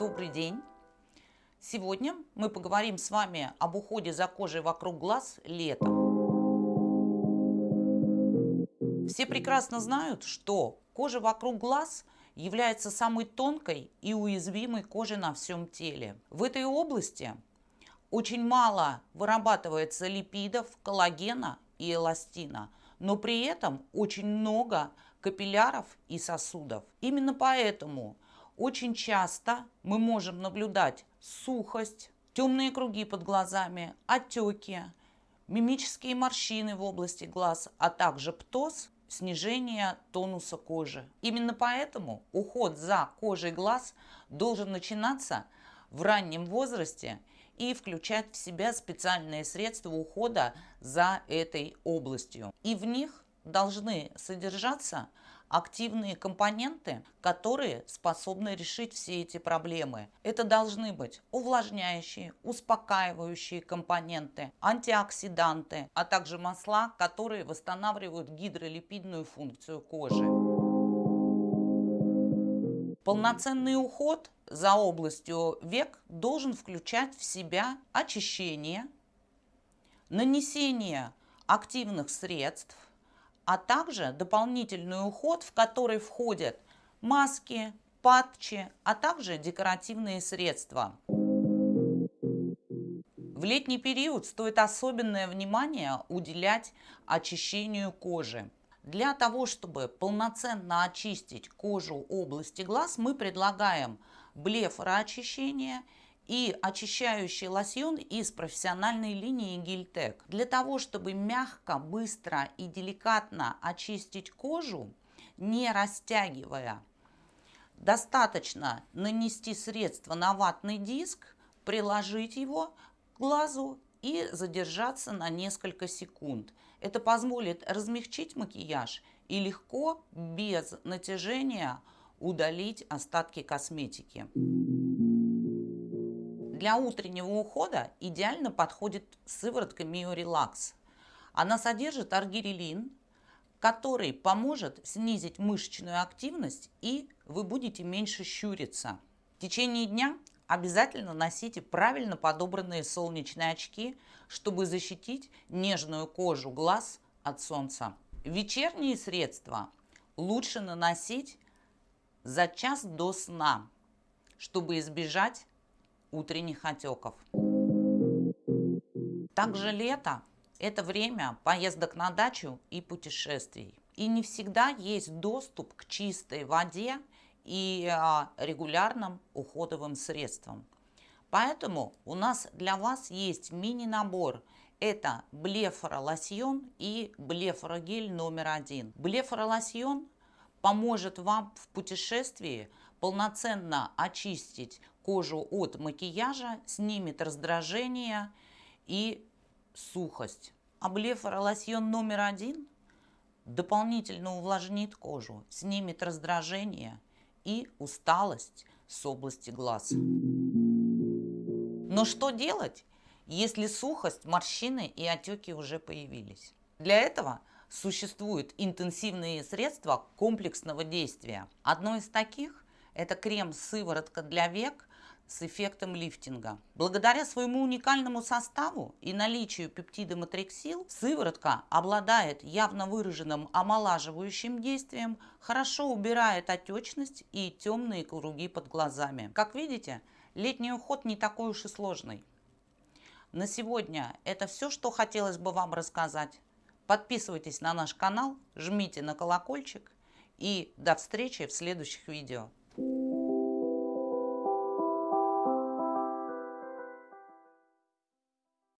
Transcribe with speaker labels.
Speaker 1: Добрый день! Сегодня мы поговорим с вами об уходе за кожей вокруг глаз летом. Все прекрасно знают, что кожа вокруг глаз является самой тонкой и уязвимой кожей на всем теле. В этой области очень мало вырабатывается липидов, коллагена и эластина, но при этом очень много капилляров и сосудов. Именно поэтому очень часто мы можем наблюдать сухость, темные круги под глазами, отеки, мимические морщины в области глаз, а также птоз, снижение тонуса кожи. Именно поэтому уход за кожей глаз должен начинаться в раннем возрасте и включать в себя специальные средства ухода за этой областью. И в них должны содержаться активные компоненты, которые способны решить все эти проблемы. Это должны быть увлажняющие, успокаивающие компоненты, антиоксиданты, а также масла, которые восстанавливают гидролипидную функцию кожи. Полноценный уход за областью век должен включать в себя очищение, нанесение активных средств, а также дополнительный уход, в который входят маски, патчи, а также декоративные средства. В летний период стоит особенное внимание уделять очищению кожи. Для того, чтобы полноценно очистить кожу области глаз, мы предлагаем блефороочищение – и очищающий лосьон из профессиональной линии Гильтек. Для того, чтобы мягко, быстро и деликатно очистить кожу, не растягивая, достаточно нанести средство на ватный диск, приложить его к глазу и задержаться на несколько секунд. Это позволит размягчить макияж и легко, без натяжения, удалить остатки косметики. Для утреннего ухода идеально подходит сыворотка Миорелакс. Она содержит аргирелин, который поможет снизить мышечную активность и вы будете меньше щуриться. В течение дня обязательно носите правильно подобранные солнечные очки, чтобы защитить нежную кожу глаз от солнца. Вечерние средства лучше наносить за час до сна, чтобы избежать утренних отеков. Также лето – это время поездок на дачу и путешествий. И не всегда есть доступ к чистой воде и а, регулярным уходовым средствам. Поэтому у нас для вас есть мини-набор. Это блефоролосьон и блефорогель номер один. Блефоролосьон поможет вам в путешествии полноценно очистить кожу от макияжа, снимет раздражение и сухость. Облефоролосьон номер один дополнительно увлажнит кожу, снимет раздражение и усталость с области глаз. Но что делать, если сухость, морщины и отеки уже появились? Для этого существуют интенсивные средства комплексного действия. Одно из таких – это крем-сыворотка для век с эффектом лифтинга. Благодаря своему уникальному составу и наличию пептида матриксил, сыворотка обладает явно выраженным омолаживающим действием, хорошо убирает отечность и темные круги под глазами. Как видите, летний уход не такой уж и сложный. На сегодня это все, что хотелось бы вам рассказать. Подписывайтесь на наш канал, жмите на колокольчик и до встречи в следующих видео.